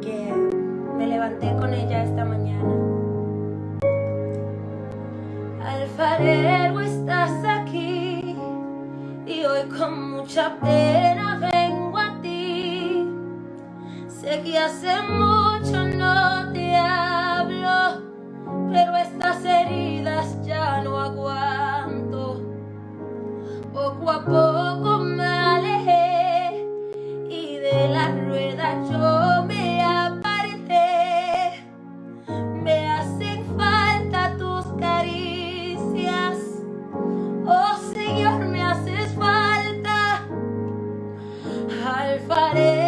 que me levanté con ella esta mañana. Alfarero, estás aquí y hoy con mucha pena vengo a ti. Sé que hace mucho no te hablo, pero estas heridas ya no aguanto. Poco a poco me alejé y de la rueda yo faré.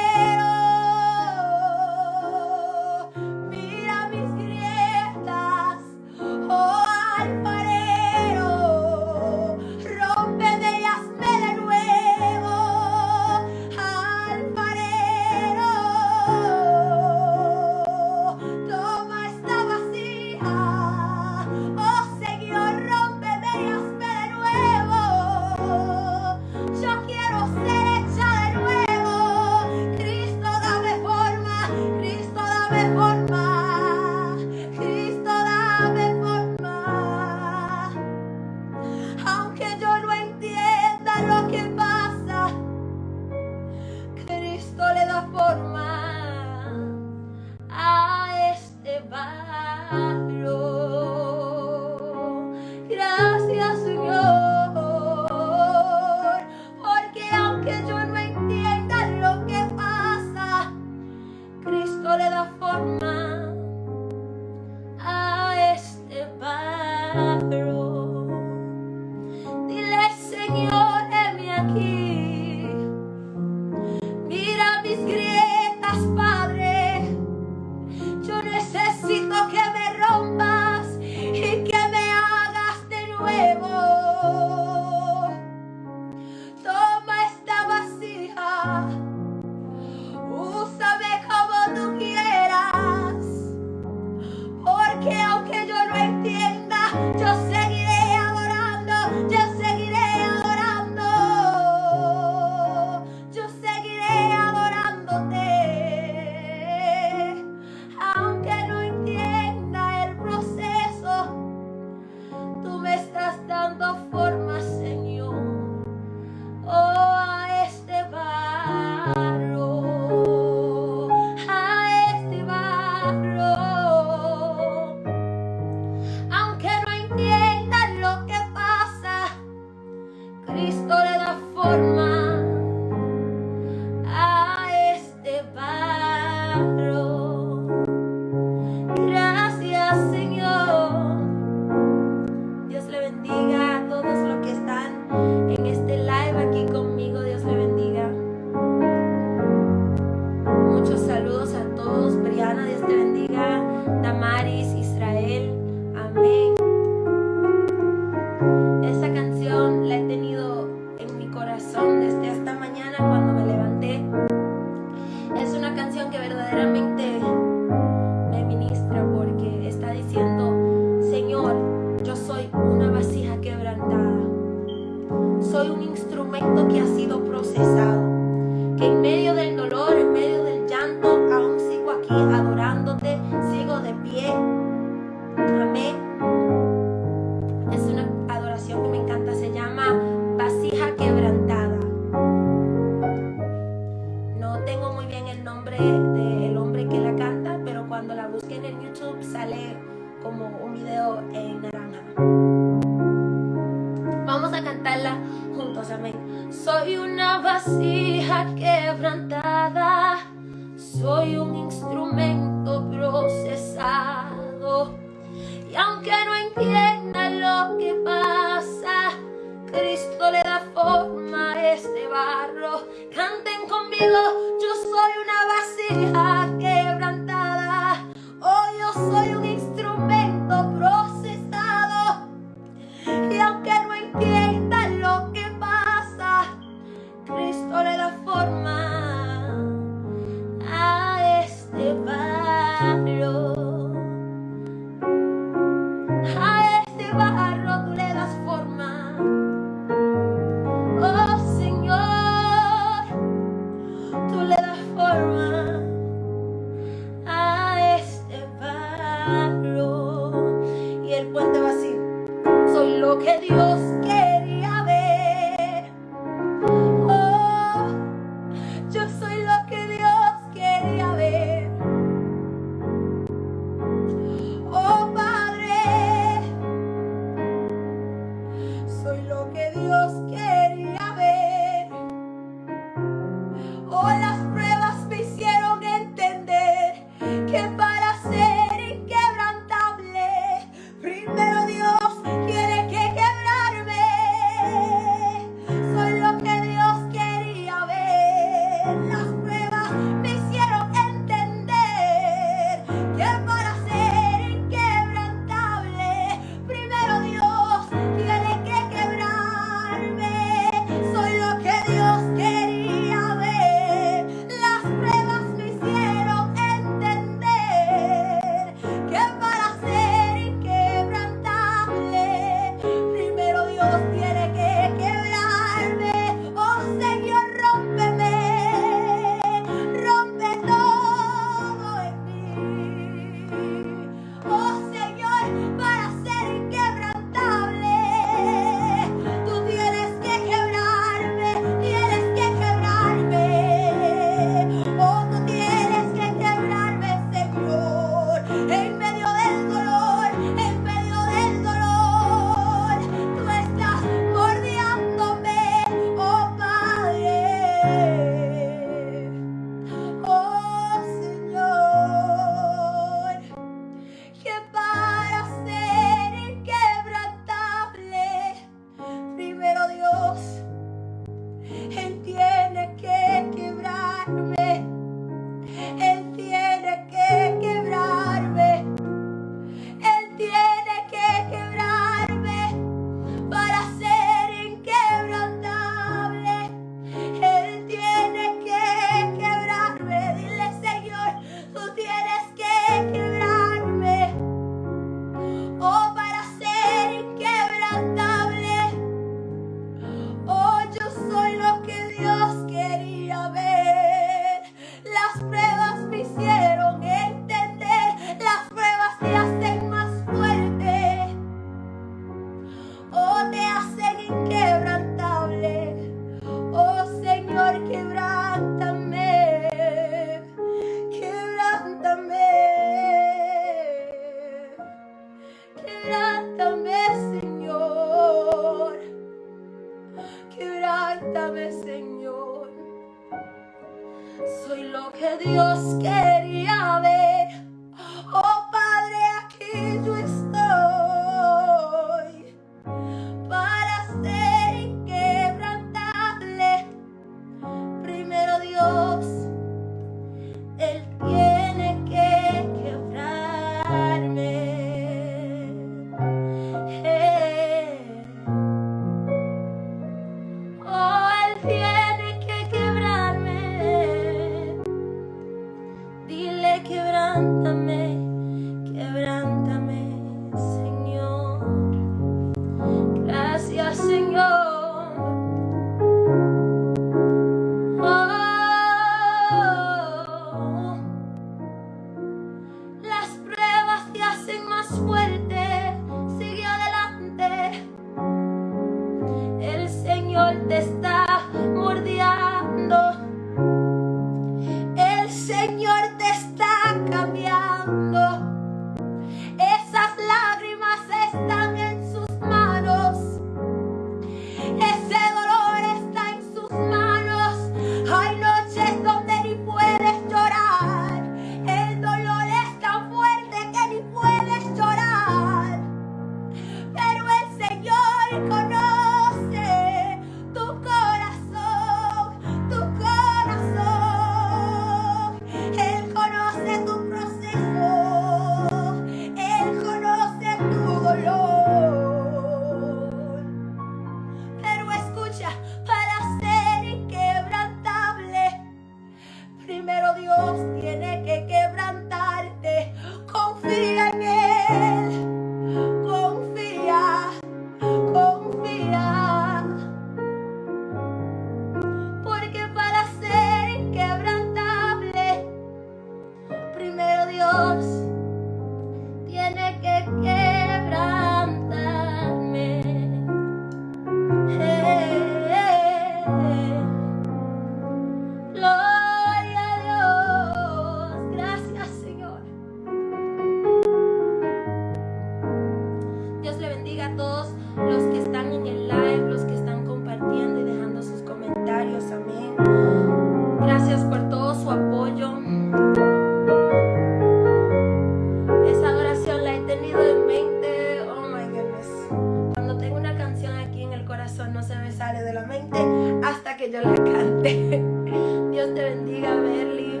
no se me sale de la mente hasta que yo la cante. Dios te bendiga, Berly,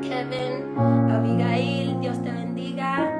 Kevin, Abigail, Dios te bendiga.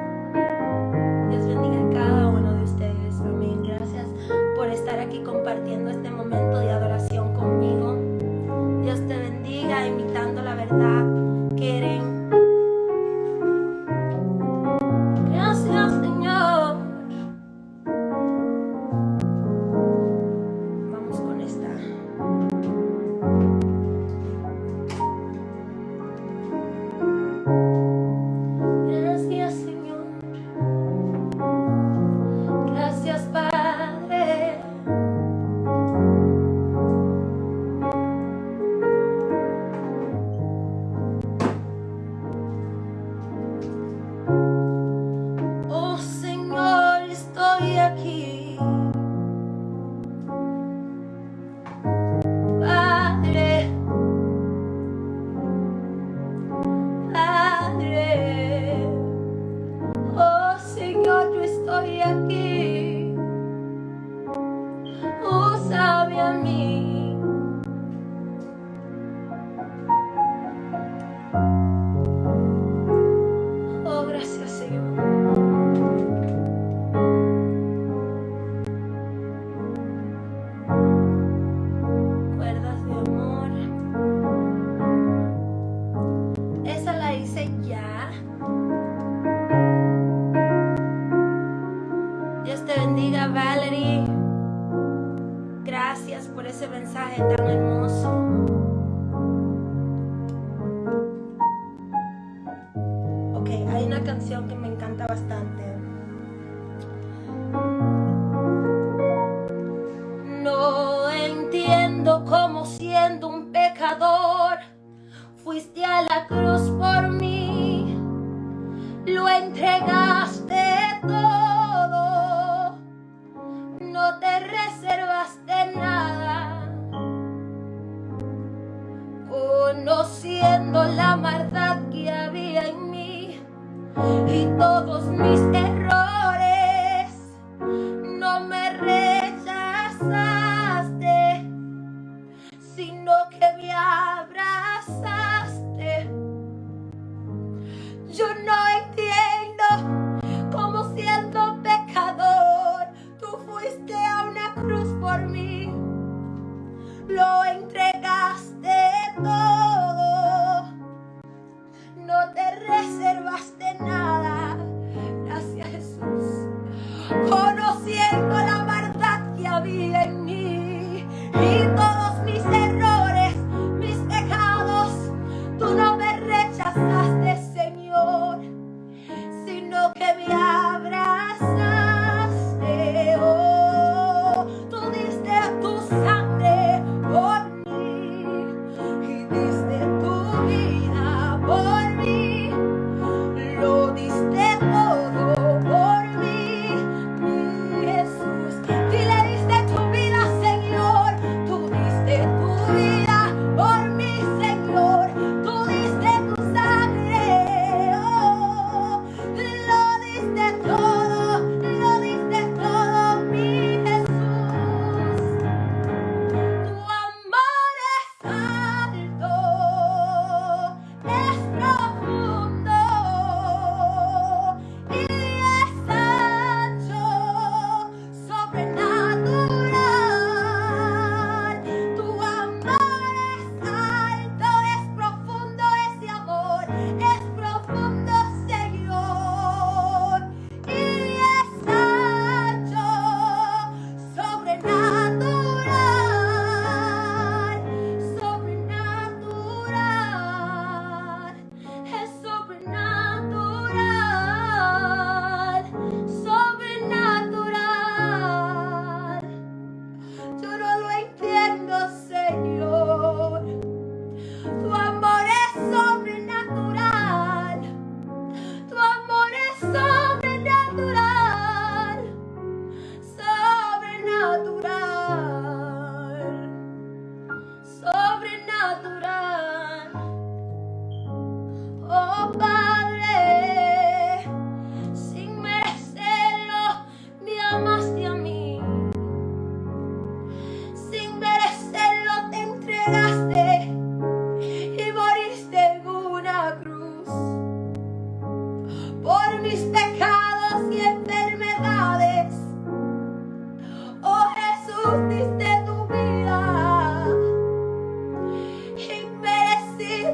la maldad que había en mí y todos mis errores.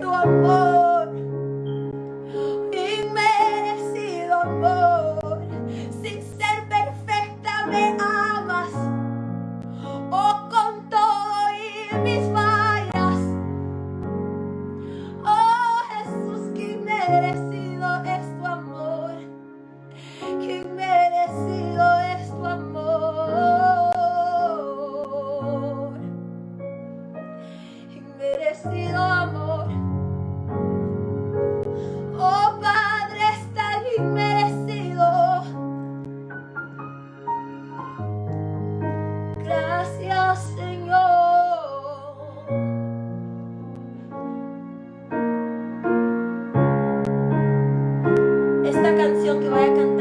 do amor. seu que vai cantar.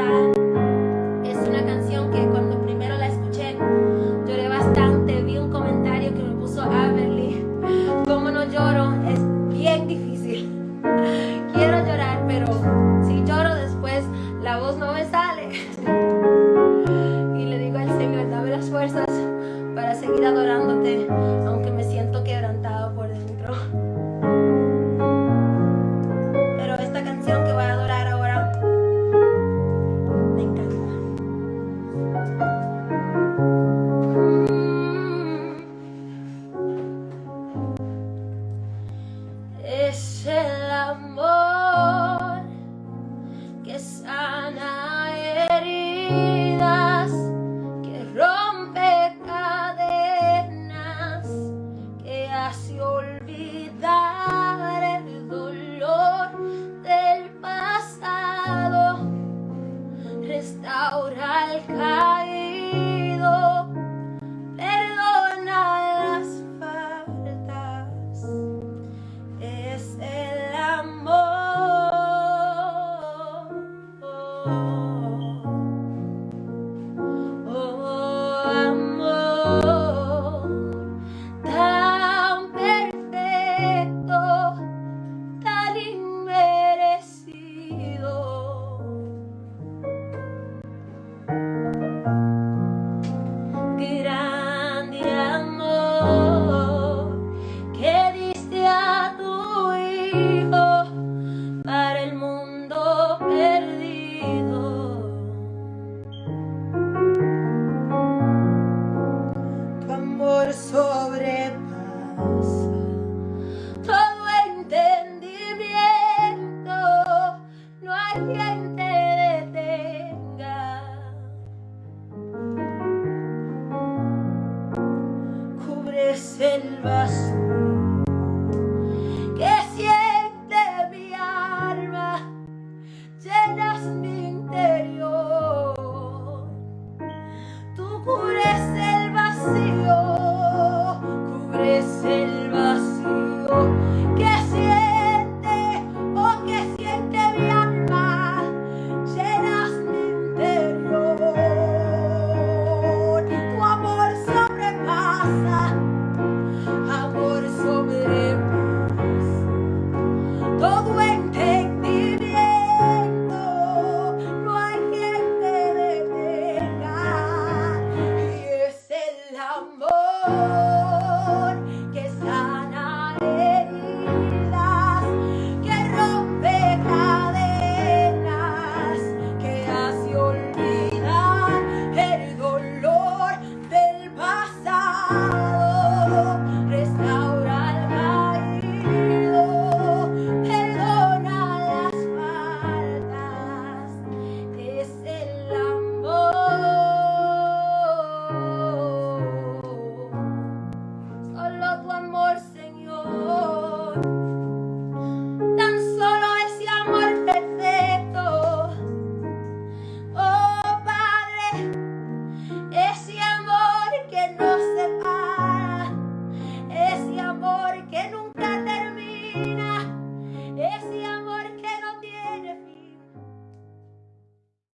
Amen.